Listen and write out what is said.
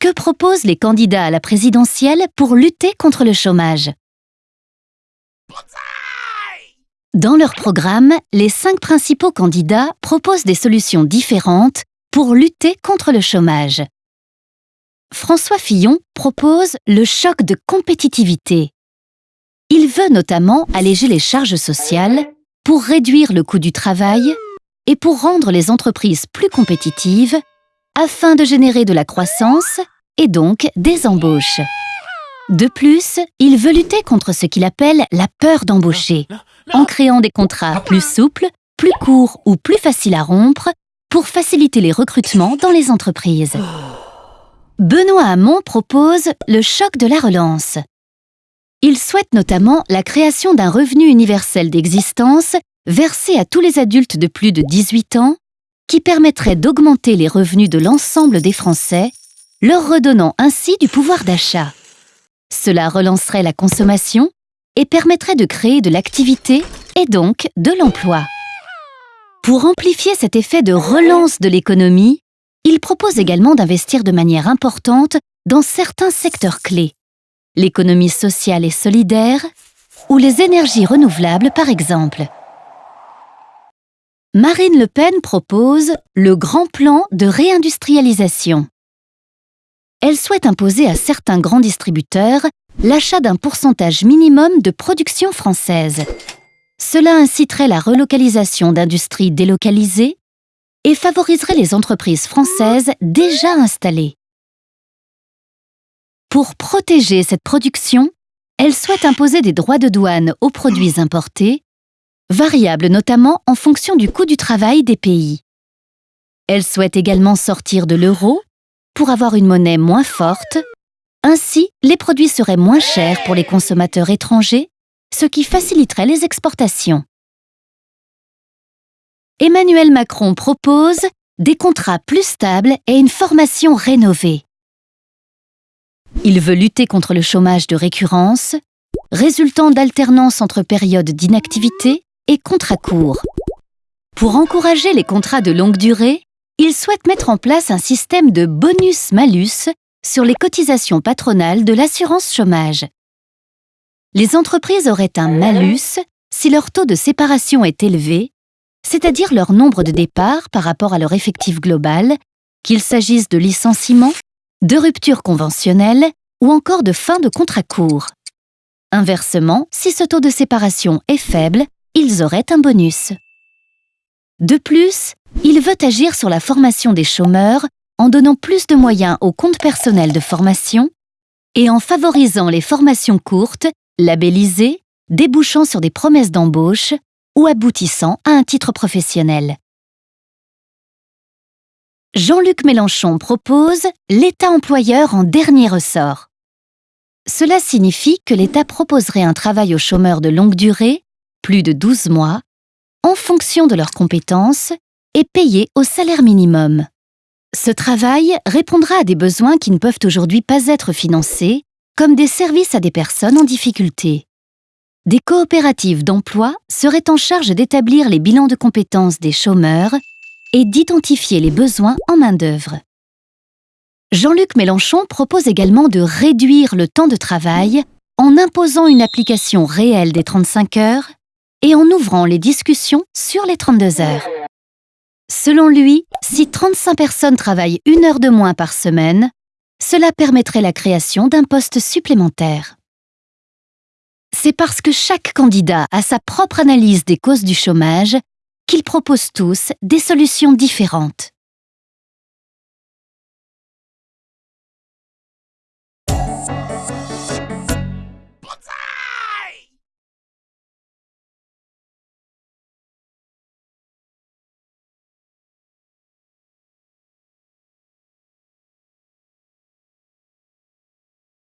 que proposent les candidats à la présidentielle pour lutter contre le chômage? Dans leur programme, les cinq principaux candidats proposent des solutions différentes pour lutter contre le chômage. François Fillon propose le choc de compétitivité. Il veut notamment alléger les charges sociales pour réduire le coût du travail et pour rendre les entreprises plus compétitives afin de générer de la croissance et donc des embauches. De plus, il veut lutter contre ce qu'il appelle la peur d'embaucher, en créant des contrats plus souples, plus courts ou plus faciles à rompre pour faciliter les recrutements dans les entreprises. Benoît Hamon propose le choc de la relance. Il souhaite notamment la création d'un revenu universel d'existence versé à tous les adultes de plus de 18 ans qui permettrait d'augmenter les revenus de l'ensemble des Français, leur redonnant ainsi du pouvoir d'achat. Cela relancerait la consommation et permettrait de créer de l'activité et donc de l'emploi. Pour amplifier cet effet de relance de l'économie, il propose également d'investir de manière importante dans certains secteurs clés, l'économie sociale et solidaire ou les énergies renouvelables par exemple. Marine Le Pen propose le grand plan de réindustrialisation. Elle souhaite imposer à certains grands distributeurs l'achat d'un pourcentage minimum de production française. Cela inciterait la relocalisation d'industries délocalisées et favoriserait les entreprises françaises déjà installées. Pour protéger cette production, elle souhaite imposer des droits de douane aux produits importés variable notamment en fonction du coût du travail des pays. Elle souhaite également sortir de l'euro pour avoir une monnaie moins forte. Ainsi, les produits seraient moins chers pour les consommateurs étrangers, ce qui faciliterait les exportations. Emmanuel Macron propose des contrats plus stables et une formation rénovée. Il veut lutter contre le chômage de récurrence, résultant d'alternance entre périodes d'inactivité et contrats courts. Pour encourager les contrats de longue durée, il souhaite mettre en place un système de bonus-malus sur les cotisations patronales de l'assurance chômage. Les entreprises auraient un malus si leur taux de séparation est élevé, c'est-à-dire leur nombre de départs par rapport à leur effectif global, qu'il s'agisse de licenciement, de rupture conventionnelle ou encore de fin de contrat court. Inversement, si ce taux de séparation est faible, ils auraient un bonus. De plus, il veut agir sur la formation des chômeurs en donnant plus de moyens aux comptes personnels de formation et en favorisant les formations courtes, labellisées, débouchant sur des promesses d'embauche ou aboutissant à un titre professionnel. Jean-Luc Mélenchon propose l'État employeur en dernier ressort. Cela signifie que l'État proposerait un travail aux chômeurs de longue durée plus de 12 mois, en fonction de leurs compétences et payé au salaire minimum. Ce travail répondra à des besoins qui ne peuvent aujourd'hui pas être financés, comme des services à des personnes en difficulté. Des coopératives d'emploi seraient en charge d'établir les bilans de compétences des chômeurs et d'identifier les besoins en main-d'œuvre. Jean-Luc Mélenchon propose également de réduire le temps de travail en imposant une application réelle des 35 heures et en ouvrant les discussions sur les 32 heures. Selon lui, si 35 personnes travaillent une heure de moins par semaine, cela permettrait la création d'un poste supplémentaire. C'est parce que chaque candidat a sa propre analyse des causes du chômage qu'ils proposent tous des solutions différentes.